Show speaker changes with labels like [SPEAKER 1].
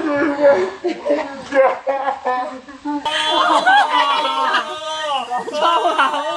[SPEAKER 1] 是
[SPEAKER 2] 是是，哈哈哈哈哈哈，超好。